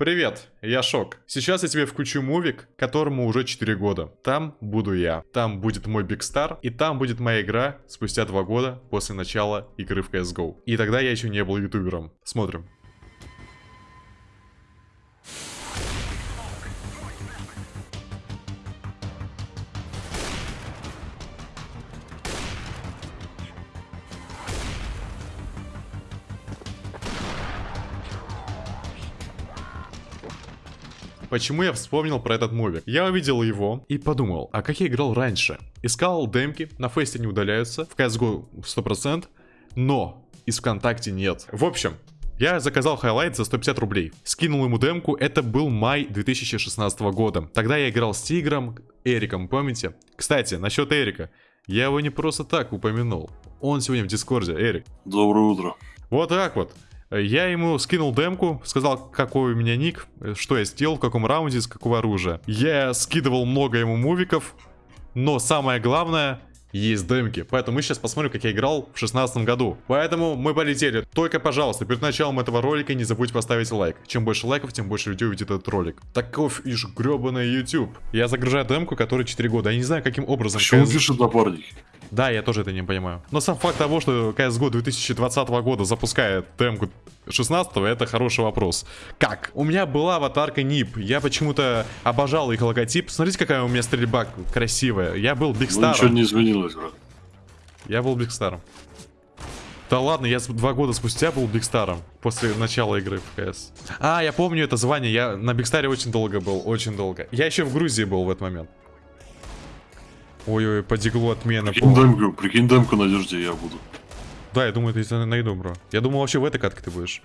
Привет, я Шок. Сейчас я тебе включу мувик, которому уже 4 года. Там буду я. Там будет мой Биг Стар. И там будет моя игра спустя 2 года после начала игры в CSGO. И тогда я еще не был ютубером. Смотрим. Почему я вспомнил про этот мувик? Я увидел его и подумал, а как я играл раньше? Искал демки, на FACEIT е не удаляются, в CSGO 100%, но из ВКонтакте нет. В общем, я заказал highlight за 150 рублей. Скинул ему демку, это был май 2016 года. Тогда я играл с Тигром, Эриком, помните? Кстати, насчет Эрика. Я его не просто так упомянул. Он сегодня в Дискорде, Эрик. Доброе утро. Вот так вот. Я ему скинул демку, сказал, какой у меня ник, что я сделал, в каком раунде, с какого оружия. Я скидывал много ему мувиков, но самое главное, есть демки. Поэтому мы сейчас посмотрим, как я играл в 16 году. Поэтому мы полетели. Только, пожалуйста, перед началом этого ролика не забудь поставить лайк. Чем больше лайков, тем больше людей увидит этот ролик. Таков ишь гребаный YouTube. Я загружаю демку, который 4 года. Я не знаю, каким образом... Почему пишет напарник? Да, я тоже это не понимаю. Но сам факт того, что CSGO 2020 года запускает демку 16 это хороший вопрос. Как? У меня была аватарка NIP. Я почему-то обожал их логотип. Смотрите, какая у меня стрельба красивая. Я был Big Star ом. Ну, ничего не изменилось, брат. Я был Big Star ом. Да ладно, я два года спустя был Big Star ом. После начала игры в КС. А, я помню это звание. Я на Big Star е очень долго был. Очень долго. Я еще в Грузии был в этот момент. Ой-ой, по диглу отмена. Прикинь демку, прикинь демку надежде я буду. Да, я думаю, ты найду, бро. Я думал, вообще в этой катке ты будешь.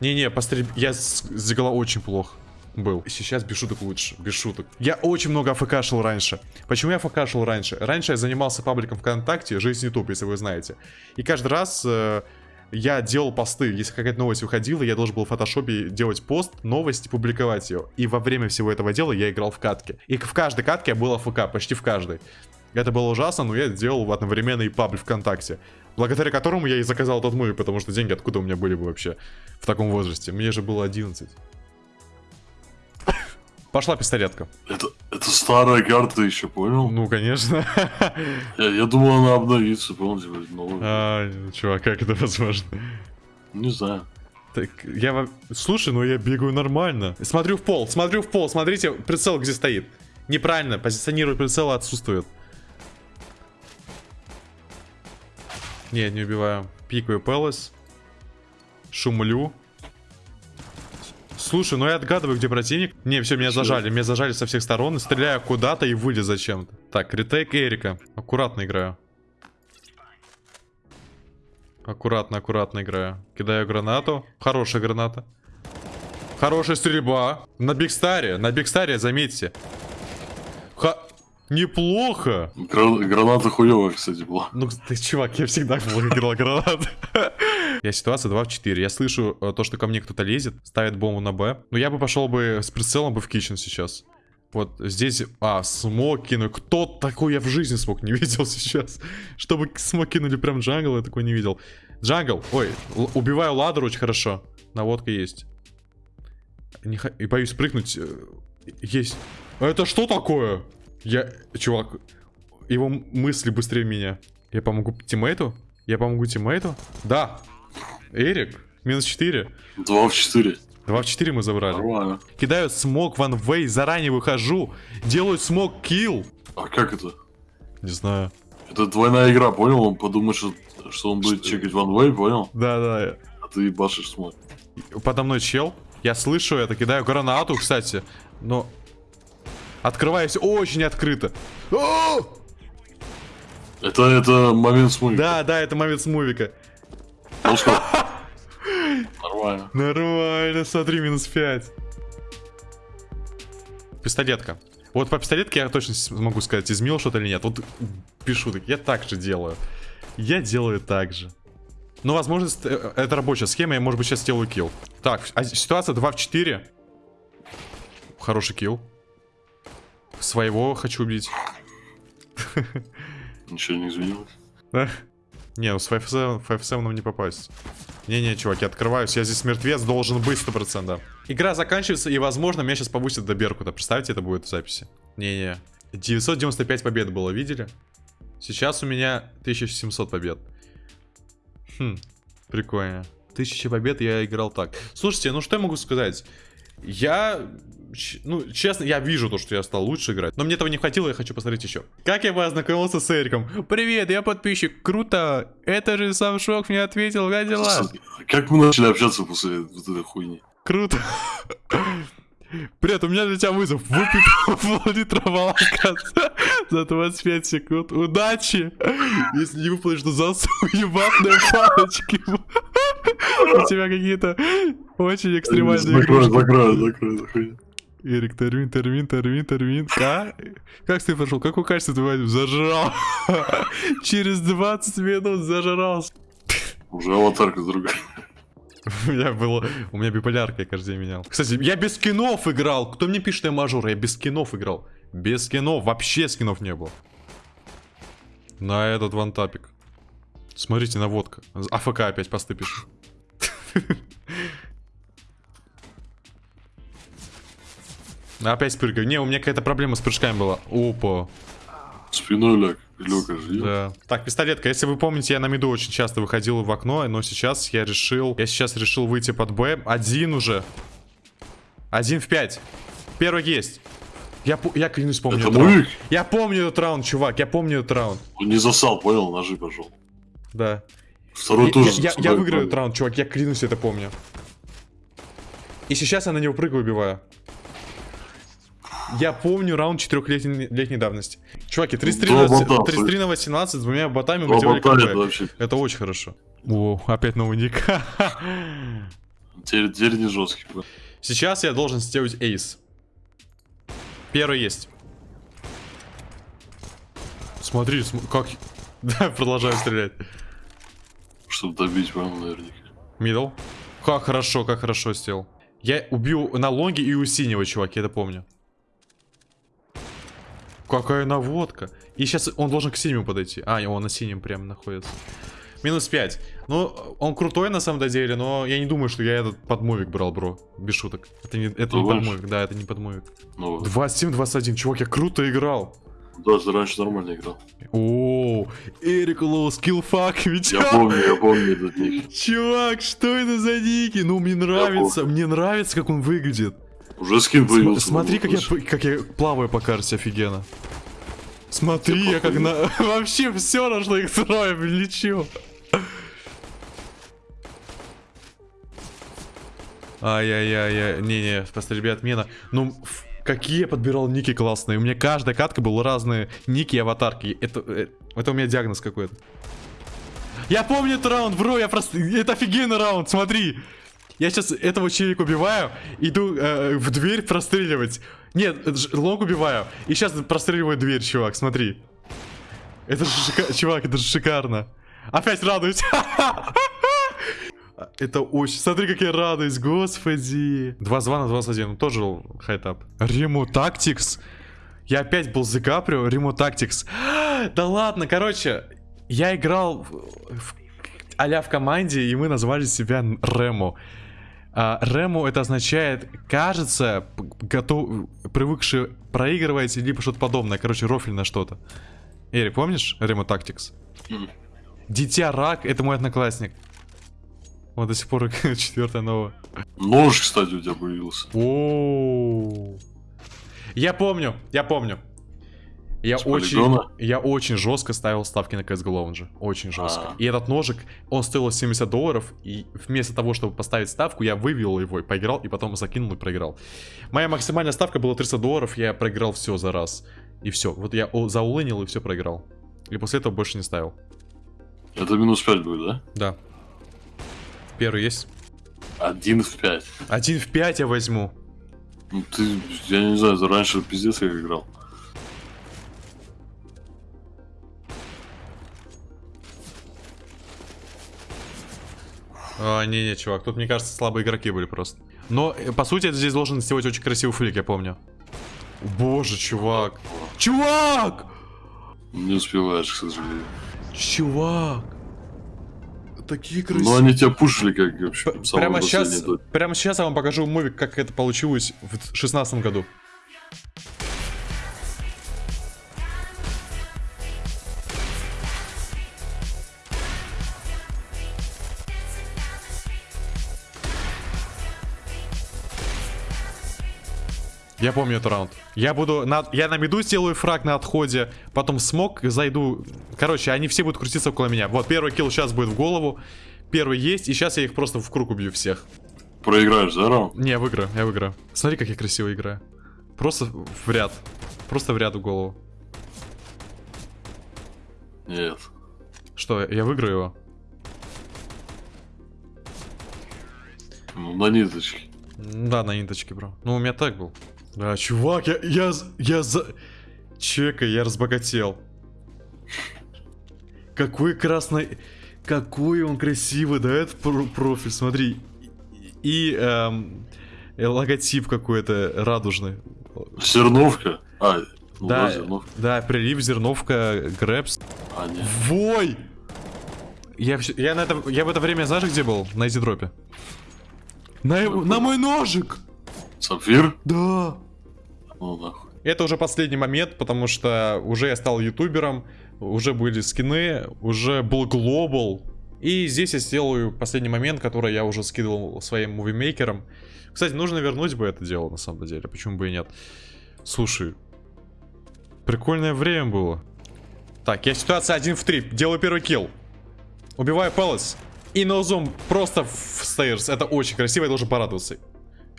Не-не, пострель... Я с, с дигла очень плохо был. Сейчас без шуток лучше, без шуток. Я очень много АФК шел раньше. Почему я АФК шел раньше? Раньше я занимался пабликом ВКонтакте, Жизнь YouTube, если вы знаете. И каждый раз... Э, я делал посты, если какая-то новость выходила, я должен был в фотошопе делать пост, новость и публиковать ее. И во время всего этого дела я играл в катке. И в каждой катке я был АФК, почти в каждой. Это было ужасно, но я делал одновременно и паблик ВКонтакте. Благодаря которому я и заказал тот муви, потому что деньги откуда у меня были бы вообще в таком возрасте. Мне же было 11. Пошла пистолетка. Это, это старая карта еще, понял? Ну, конечно. Я, я думал, она обновится, помните, новая. А, чувак, как это возможно? Не знаю. Так, я... Слушай, ну я бегаю нормально. Смотрю в пол, смотрю в пол, смотрите, прицел где стоит. Неправильно, позиционировать прицела отсутствует. Нет, не убиваю. Пикаю Пелос. Шумлю. Слушай, ну я отгадываю, где противник. Не, все, меня зажали. Меня зажали со всех сторон. Стреляю куда-то и вылез зачем-то. Так, ретейк Эрика. Аккуратно играю. Аккуратно, аккуратно играю. Кидаю гранату. Хорошая граната. Хорошая стрельба. На Бигстаре. На Бигстаре, заметьте. Неплохо. Гра граната хуевая, кстати, была. Ну, ты, чувак, я всегда играл гранат. Я ситуация 2 в 4. Я слышу э, то, что ко мне кто-то лезет, ставит бомбу на Б. Но я бы пошел бы с прицелом бы в кичен сейчас. Вот здесь... А, смог кинуть. Кто такой я в жизни смог не видел сейчас? Чтобы смог кинули прям джангл, я такой не видел. Jungle. Ой, убиваю ladder очень хорошо. Наводка есть. Не х... И боюсь прыгнуть. Э, есть. Это что такое? Я, чувак, его мысли быстрее меня. Я помогу тиммейту? Я помогу тиммейту? Да. Эрик, минус 4. 2 в 4. 2 в 4 мы забрали. Нормально. Кидаю smoke one way, заранее выхожу. Делаю smoke kill. А как это? Не знаю. Это двойная игра, понял? Он подумает, что, что он будет чекать ван вей, понял? Да, да. А ты башишь смог. Подо мной чел. Я слышу это, кидаю гранату, кстати. Но Открываюсь очень открыто. Это, это момент с мувика. Да, да, это момент с мувика. Ну Нормально. Нормально, смотри, минус 5. Пистолетка. Вот по пистолетке я точно могу сказать, изменил что-то или нет. Вот пишу, так я так же делаю. Я делаю так же. Ну, возможно, э, это рабочая схема, я, может быть, сейчас сделаю килл. Так, а ситуация 2 в 4. Хороший килл. Своего хочу убить. Ничего не изменилось? Да? Не, ну с 5 7 не попасть. Не-не, чувак, я открываюсь, я здесь мертвец, должен быть 100%. Игра заканчивается, и, возможно, меня сейчас повысят до Беркута. Представьте, это будет в записи. Не-не. 995 побед было, видели? Сейчас у меня 1700 побед. Хм, прикольно. 1000 побед я играл так. Слушайте, ну что я могу сказать? Я, ну, честно, я вижу то, что я стал лучше играть. Но мне этого не хватило, я хочу посмотреть еще. Как я познакомился с Эриком? Привет, я подписчик. Круто. Это же сам Шок мне ответил, как дела? Как мы начали общаться после вот этой хуйни? Круто. Привет, у меня для тебя вызов. Выпей пол-литра молока за 25 секунд. Удачи! Если не выполнишь, то засуну ебатные палочки. У тебя какие-то очень экстремальные Закрой, закрой, закрой, закрой. Эрик, термин, термин, термин, термин. А? Как ты пошел? Какое качество возьмешь? Зажрал. Через 20 минут зажрался. Уже аватарка другая. У меня было... У меня биполярка, я каждый день менял. Кстати, я без скинов играл. Кто мне пишет, я мажор? Я без скинов играл. Без скинов. Вообще скинов не было. На этот вантапик. Смотрите, наводка. АФК опять посты пишет. Опять прыгаю. Не, у меня какая-то проблема с прыжками была. Опа. Спиной ляг. Лёка жив. Да. Так, пистолетка. Если вы помните, я на миду очень часто выходил в окно, но сейчас я решил... Я сейчас решил выйти под Б. Один уже. Один в пять. Первый есть. Я, я клянусь, помню Это этот раунд. мужик? Я помню этот раунд, чувак. Я помню этот раунд. Он не засал, понял? Ножи пошел. Да. Второй Я, тоже. я- я- я выиграю этот раунд, чувак. Я клянусь, это помню. И сейчас я на него прыгаю, убиваю. Я помню раунд четырехлетней летней давности. Чуваки, 33 Два на, бота, 33 на 18 с двумя ботами мы делали бота, это очень хорошо. О, опять новый ник. Теперь, теперь не жесткий. Сейчас я должен сделать ace. Первый есть. Смотри, см- как... Да, продолжаю стрелять. Чтобы добить, понял, наверняка. Middle. Как хорошо, как хорошо сделал. Я убил на лонге и у синего, чувак, я это помню. Какая наводка. И сейчас он должен к синему подойти. А, он на синем прям находится. Минус 5. Ну, он крутой на самом деле, но я не думаю, что я этот подмовик брал, бро. Без шуток. Это не, это не Думаешь? подмовик, да, это не подмовик. Ну, 27-21, чувак, я круто играл. да, ты раньше нормально играл. О, Эрик Лоу, скиллфак, ведь. Я помню, я помню этот ник. Чувак, что это за ники? Ну, мне нравится, мне нравится, как он выглядит. Уже скин См- появился. смотри, как я, как я плаваю по карте, офигенно. Смотри, я как на... Вообще все нашло их строем, лечу. Ай-яй-яй, не-не, просто, ребят, мена. Ну, какие я подбирал ники классные. У меня каждая катка была разные ники и аватарки. Это, э, это у меня диагноз какой-то. Я помню этот раунд, бро, я просто... Это офигенный раунд, смотри. Я сейчас этого челика убиваю, иду э, в дверь простреливать. Нет, лонг убиваю. И сейчас простреливаю дверь, чувак, смотри. Это же шика- Чувак, это же шикарно. Опять радуюсь. Это очень... Смотри, как я радуюсь, господи. 22 на 21, ну, тоже хайтап. Рему Тактикс. Я опять был за Каприо, Рему Тактикс. Да ладно, короче, я играл в, в- в команде, и мы назвали себя Рему. А, Рему это означает, кажется, готов, привыкший проигрывать, либо что-то подобное. Короче, рофельное что-то. Эрик, помнишь Рему Тактикс? Дитя Рак, это мой одноклассник. Вот до сих пор четвертая новая. Нож, кстати, у тебя появился. О. Я помню, я помню. Я С очень, полигона? я очень жестко ставил ставки на CSGO Lounge. Очень жестко. А. И этот ножик, он стоил 70 долларов, и вместо того, чтобы поставить ставку, я вывел его и поиграл, и потом закинул и проиграл. Моя максимальная ставка была 300 долларов, я проиграл все за раз. И все. Вот я заулынил и все проиграл. И после этого больше не ставил. Это минус 5 будет, да? Да. Первый есть. Один в 5. Один в 5 я возьму. Ну ты, я не знаю, раньше пиздец как играл. А, не-не, чувак, тут, мне кажется, слабые игроки были просто. Но, э, по сути, это здесь должен сделать очень красивый флик, я помню. Боже, чувак. Чувак! Не успеваешь, к сожалению. Чувак! такие красивые. Ну они тебя пушили как вообще. Прямо сейчас, прямо сейчас я вам покажу мувик, как это получилось в шестнадцатом году. Я помню этот раунд. Я буду на, я на миду сделаю фраг на отходе, потом смог, зайду. Короче, они все будут крутиться около меня. Вот первый килл сейчас будет в голову. Первый есть, и сейчас я их просто в круг убью всех. Проиграешь, да, раунд? Не, выиграю, я выиграю. Смотри, как я красиво играю. Просто в ряд. Просто в ряд в голову. Нет. Что, я выиграю его? Ну, на ниточке. Да, на ниточке, бро. Ну, у меня так был. Да, чувак, я, я, я за... Чекай, я разбогател. Какой красный... Какой он красивый, да, этот про- профиль, смотри. И эм, э, логотип какой-то радужный. Зерновка. А, ну да, да, зерновка. да, прилив, зерновка, грэпс. А, нет. Вой! Я, я, на это, я в это время, знаешь, где был? На изидропе. На, на мой ножик! Сапфир? Да! Это уже последний момент, потому что уже я стал ютубером, уже были скины, уже был глобал. И здесь я сделаю последний момент, который я уже скидывал своим мувимейкерам. Кстати, нужно вернуть бы это дело, на самом деле, почему бы и нет. Слушай, прикольное время было. Так, я ситуация 1 в 3, делаю первый килл. Убиваю Пэлас. И ноузум просто в стейрс. Это очень красиво, я должен порадоваться.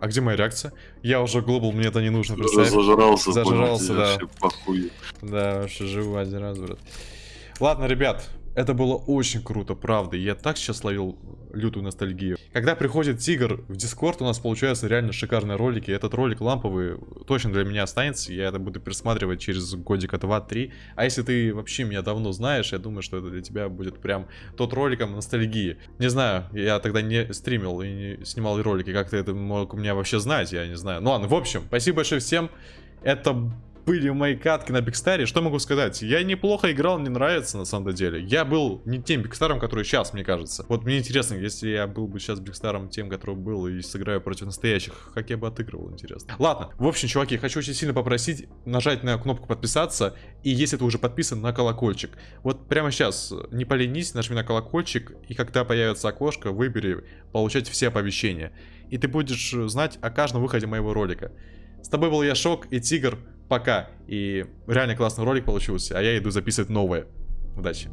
А где моя реакция? Я уже глобал, мне это не нужно, представь. Зажрался, Зажрался, понял, да. вообще. Да, вообще живу один раз, брат. Ладно, ребят, это было очень круто, правда. Я так сейчас ловил лютую ностальгию. Когда приходит Тигр в Дискорд, у нас получаются реально шикарные ролики. Этот ролик ламповый точно для меня останется. Я это буду пересматривать через годика 2-3. А если ты вообще меня давно знаешь, я думаю, что это для тебя будет прям тот роликом ностальгии. Не знаю, я тогда не стримил и не снимал ролики. Как ты это мог у меня вообще знать, я не знаю. Ну ладно, в общем, спасибо большое всем. Это были мои катки на Бигстаре. Что могу сказать? Я неплохо играл, мне нравится на самом деле. Я был не тем Бигстаром, который сейчас, мне кажется. Вот мне интересно, если я был бы сейчас Бигстаром тем, который был, и сыграю против настоящих, как я бы отыгрывал, интересно. Ладно, в общем, чуваки, хочу очень сильно попросить нажать на кнопку подписаться, и если ты уже подписан, на колокольчик. Вот прямо сейчас, не поленись, нажми на колокольчик, и когда появится окошко, выбери получать все оповещения. И ты будешь знать о каждом выходе моего ролика. С тобой был я, Шок и Тигр. Пока. И реально классный ролик получился, а я иду записывать новое. Удачи.